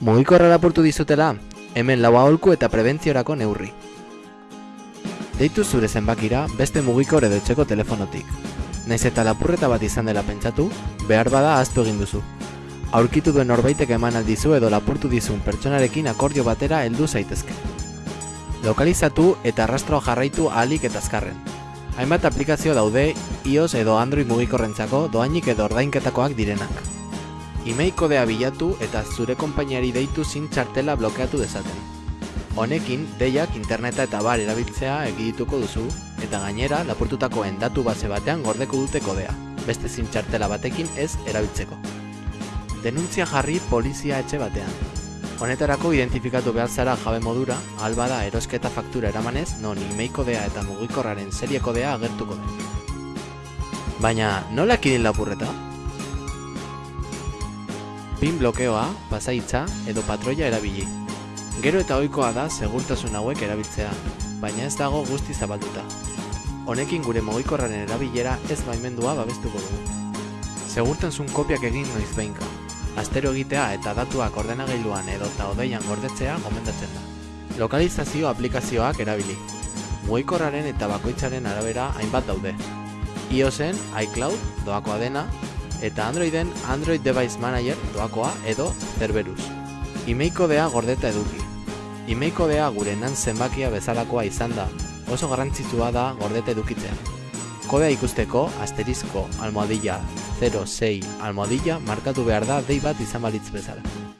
Mugikorra lapurtu dizutela, hemen lau aholku eta prebentziorako neurri. Deitu zure zenbakira beste mugikor edo etxeko telefonotik. Naiz eta lapurreta bat izan dela pentsatu, behar bada ahaztu egin duzu. Aurkitu duen norbaitek eman aldizu edo lapurtu dizun pertsonarekin akordio batera heldu zaitezke. Lokalizatu eta arrastroa jarraitu ahalik eta azkarren. Hainbat aplikazio daude iOS edo Android mugikorrentzako doainik edo ordainketakoak direnak. Email kodea bilatu eta zure konpainiari deitu zin txartela blokeatu dezaten. Honekin, deiak interneta eta bar erabiltzea egidituko duzu, eta gainera lapurtutakoen datu base batean gordeko dute kodea, beste zin txartela batekin ez erabiltzeko. Denuntzia jarri polizia etxe batean. Honetarako identifikatu behar zara jabe modura, albada erosketa faktura eramanez, non email kodea eta mugikorraren serie kodea agertuko den. Baina, nola ekidin lapurreta? Pin blokeoa, pasaitza edo patroia erabili. Gero eta ohikoa da segurtasun hauek erabiltzea, baina ez dago guzti zabalduta. Honekin gure mugikorraren erabilera ez baimendua babestuko dugu. Segurtasun kopiak egin noiz behinka. Astero egitea eta datuak ordenagailuan edo eta odeian gordetzea gomendatzen da. Lokalizazio aplikazioak erabili. Mugikorraren eta bakoitzaren arabera hainbat daude. iOSen iCloud doakoa dena, eta Androiden Android Device Manager doakoa edo Cerberus. Email kodea gordeta eduki. Email kodea gure nan zenbakia bezalakoa izan da, oso garrantzitsua da gordeta edukitzea. Kodea ikusteko asterizko almohadilla 06 almohadilla markatu behar da dei bat izan balitz bezala.